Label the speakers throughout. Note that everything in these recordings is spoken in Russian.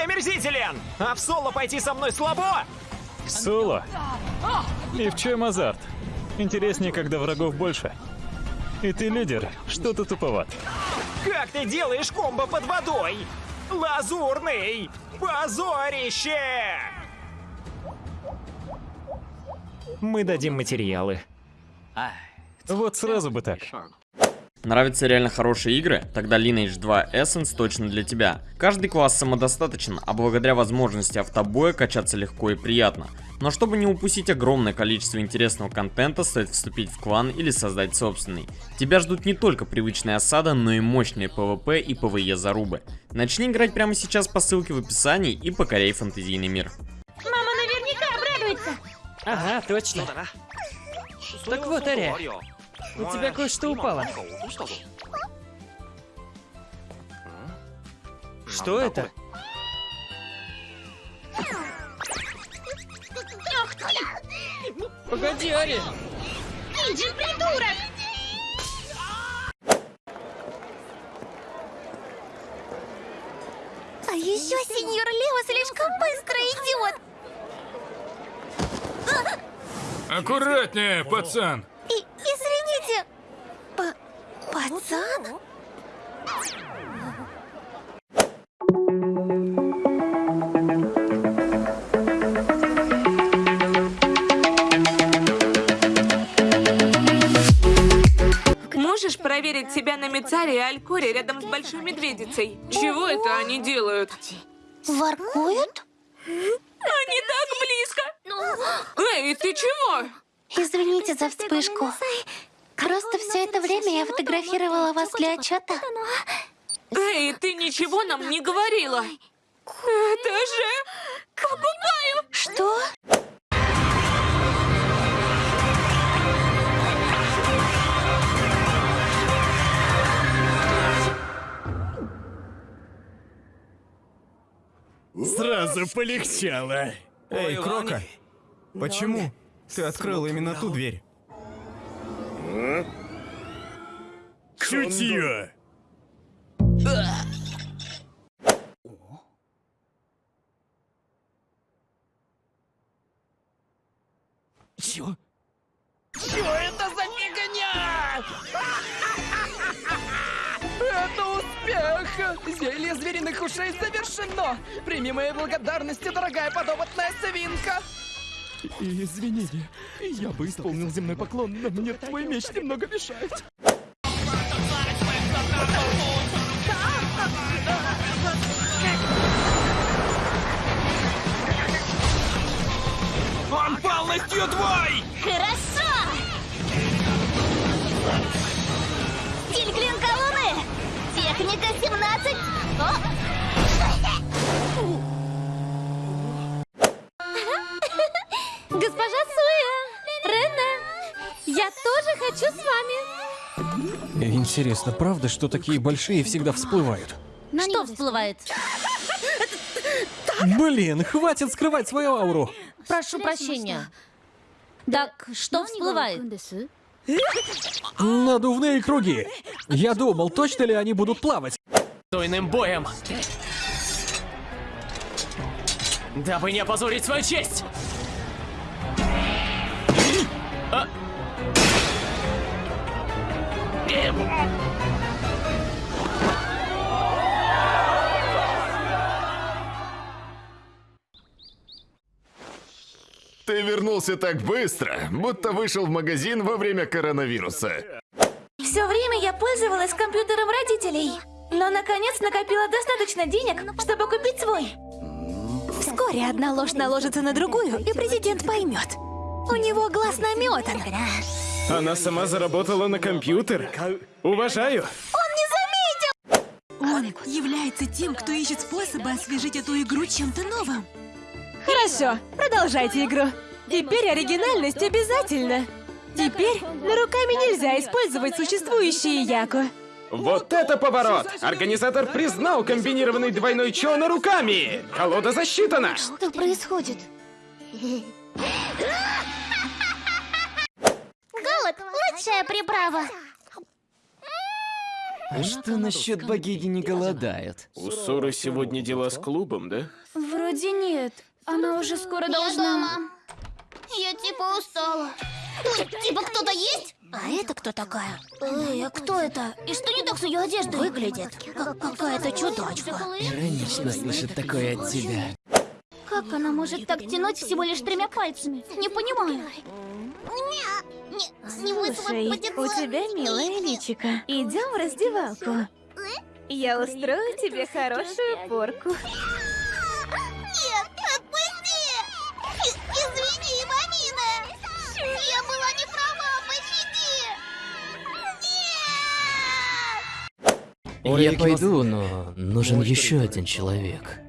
Speaker 1: ты омерзителен! А в соло пойти со мной слабо?
Speaker 2: Соло? И в чем азарт? Интереснее, когда врагов больше. И ты лидер, что-то туповат.
Speaker 1: Как ты делаешь комбо под водой? Лазурный! Позорище! Мы дадим материалы.
Speaker 2: Вот сразу бы так.
Speaker 3: Нравятся реально хорошие игры? Тогда Lineage 2 Essence точно для тебя. Каждый класс самодостаточен, а благодаря возможности автобоя качаться легко и приятно. Но чтобы не упустить огромное количество интересного контента, стоит вступить в клан или создать собственный. Тебя ждут не только привычная осада, но и мощные PvP и PvE зарубы. Начни играть прямо сейчас по ссылке в описании и покоряй фантазийный мир.
Speaker 4: Мама наверняка обрадуется.
Speaker 5: Ага, точно. Так вот, Ария, у тебя кое-что упало. Что это? Погоди, Ария.
Speaker 4: Иди, придурок! А еще сеньор Лео слишком быстро идет.
Speaker 6: Аккуратнее, пацан.
Speaker 4: Пацан?
Speaker 7: Можешь проверить себя на Мицаре и Алькоре рядом с Большой Медведицей? Чего это они делают?
Speaker 4: Воркуют?
Speaker 7: Они так близко! Эй, ты чего?
Speaker 4: Извините за вспышку. Просто все это время я фотографировала вас для отчета.
Speaker 7: Эй, ты ничего нам не говорила! Это же... Покупаю!
Speaker 4: Что?
Speaker 8: Сразу полегчало.
Speaker 9: Эй, Крока, почему ты открыл именно ту дверь?
Speaker 8: Чутье.
Speaker 5: Чё?
Speaker 1: Что это за фигня?
Speaker 5: Это успех! Зелье звериных ушей завершено! Прими мои благодарности, дорогая подопытная свинка! Извини, я бы исполнил земной поклон, но мне твой меч немного мешает.
Speaker 4: Хочу с вами!
Speaker 9: Интересно, правда, что такие большие всегда всплывают?
Speaker 4: Что всплывает?
Speaker 9: Блин, хватит скрывать свою ауру.
Speaker 4: Прошу прощения. Так, что всплывает?
Speaker 9: Надувные круги. Я думал, точно ли они будут плавать?
Speaker 5: Стойным боем! Дабы не опозорить свою честь! А?
Speaker 8: Ты вернулся так быстро, будто вышел в магазин во время коронавируса.
Speaker 4: Все время я пользовалась компьютером родителей, но наконец накопила достаточно денег, чтобы купить свой. Вскоре одна ложь наложится на другую, и президент поймет. У него глаз наметан.
Speaker 9: Она сама заработала на компьютер. Уважаю.
Speaker 4: Он не заметил!
Speaker 10: Он является тем, кто ищет способы освежить эту игру чем-то новым.
Speaker 7: Хорошо, продолжайте игру. Теперь оригинальность обязательно. Теперь на руками нельзя использовать существующие яку.
Speaker 9: Вот это поворот! Организатор признал комбинированный двойной чо на руками! Колода засчитана!
Speaker 4: Что происходит? Лучшая приправа.
Speaker 5: А что насчет богини не голодает?
Speaker 9: У Соры сегодня дела с клубом, да?
Speaker 4: Вроде нет. Она уже скоро должна...
Speaker 11: Я типа устала. Ой, типа кто-то есть? А это кто такая? Эй, а кто это? И что не так с ее одеждой? Выглядит как какая-то чудачка.
Speaker 5: Иронично слышать такое от тебя.
Speaker 11: Как она может так тянуть всего лишь тремя пальцами? Не понимаю. Не,
Speaker 4: Слушай, у тебя милая личика. Идем в раздевалку. Я устрою тебе хорошую порку.
Speaker 11: Нет, отпусти! Извини, мамина! Я была не права, пощади! Нет!
Speaker 5: Я пойду, но нужен еще один человек.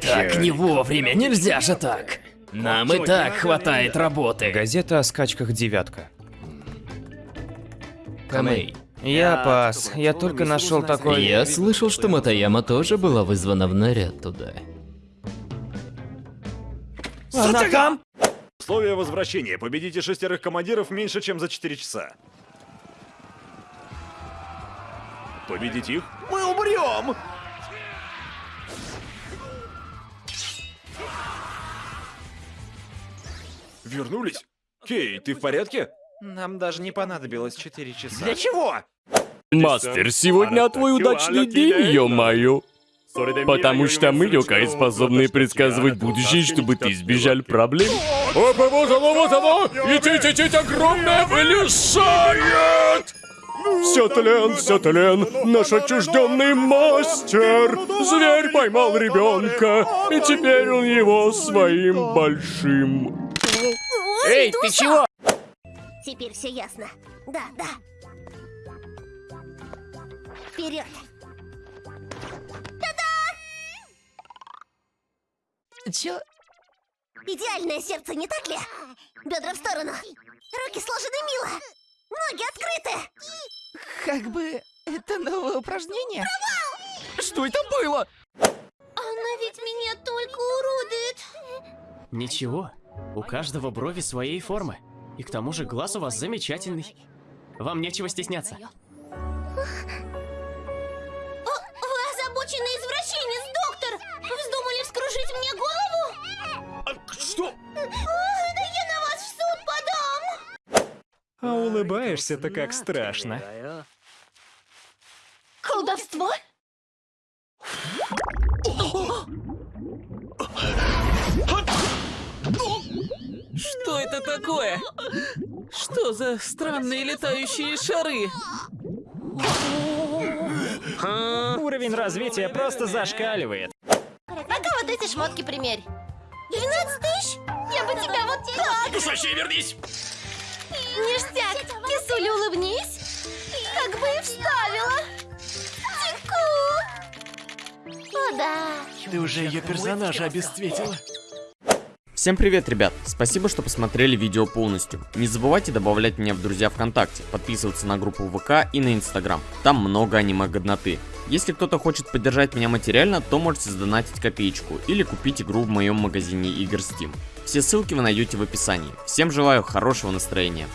Speaker 5: Так не вовремя, нельзя же так. Нам и так хватает работы.
Speaker 12: Газета о скачках «девятка».
Speaker 5: Камей.
Speaker 12: Я пас. Я только нашел такой...
Speaker 5: Я слышал, что Матаяма тоже была вызвана в наряд туда.
Speaker 12: Она там?
Speaker 13: Условия возвращения. Победите шестерых командиров меньше, чем за 4 часа. Победить их?
Speaker 1: Мы умрем!
Speaker 13: Вернулись? Кей, ты в порядке?
Speaker 1: Нам даже не понадобилось 4 часа.
Speaker 13: Для чего?
Speaker 14: Мастер, сегодня твой удачный день, ё-моё. Потому что мы, Йокай, способны предсказывать будущее, чтобы ты избежал проблем. Опа, вот оно, вот оно! Идите, огромное вылезает! Все тлен, все тлен, наш отчужденный мастер! Зверь поймал ребенка, и теперь он его своим большим...
Speaker 11: Эй,
Speaker 14: ты чего?
Speaker 11: Теперь все ясно. Да, да. Вперед!
Speaker 5: Чё?
Speaker 11: Идеальное сердце, не так ли? Бедра в сторону. Руки сложены мило. Ноги открыты.
Speaker 5: Как бы это новое упражнение? Что это было?
Speaker 11: Она ведь меня только уродует.
Speaker 15: Ничего, у каждого брови своей формы. И к тому же глаз у вас замечательный. Вам нечего стесняться.
Speaker 11: О, вы озабоченный извращенец, доктор! Вздумали вскружить мне голову?
Speaker 13: Что?
Speaker 11: О, да я на вас в суд подам!
Speaker 1: А улыбаешься-то как страшно.
Speaker 11: Колдовство?
Speaker 5: Что это такое? Что за странные летающие шары?
Speaker 1: Уровень развития просто зашкаливает.
Speaker 11: А-ка вот эти шмотки примерь. 12 тысяч? Я бы тебя вот так!
Speaker 14: Душащий, вернись!
Speaker 11: Ништяк! Кисуля, улыбнись! Как бы и вставила! Тику! О, да!
Speaker 15: Ты уже ее персонажа обесцветила.
Speaker 3: Всем привет, ребят! Спасибо, что посмотрели видео полностью. Не забывайте добавлять меня в друзья ВКонтакте, подписываться на группу ВК и на Инстаграм. Там много аниме-годноты. Если кто-то хочет поддержать меня материально, то можете сдонатить копеечку или купить игру в моем магазине игр Steam. Все ссылки вы найдете в описании. Всем желаю хорошего настроения.